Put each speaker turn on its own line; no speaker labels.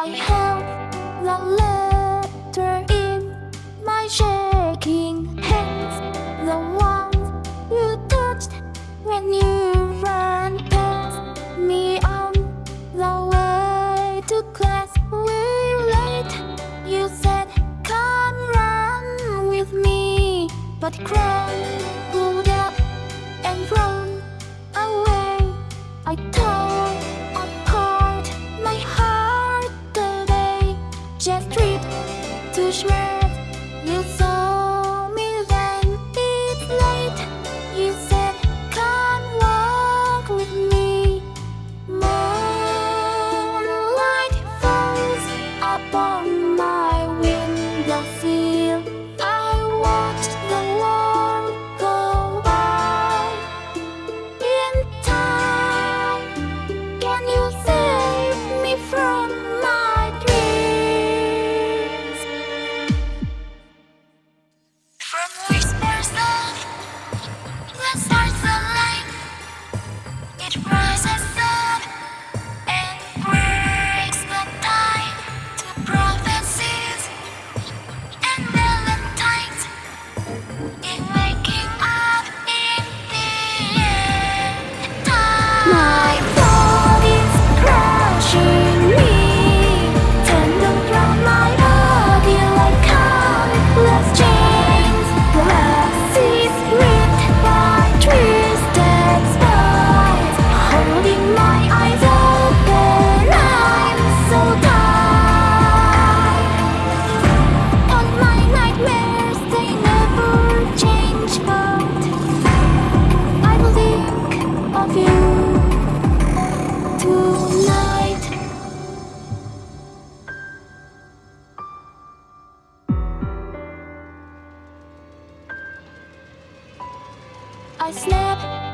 I held the letter in my shaking hands. The one you touched when you ran past me on the way to class. We're late, you said come run with me? But crumbled up and run away I shreds You saw me then it's late. You Eh. Slept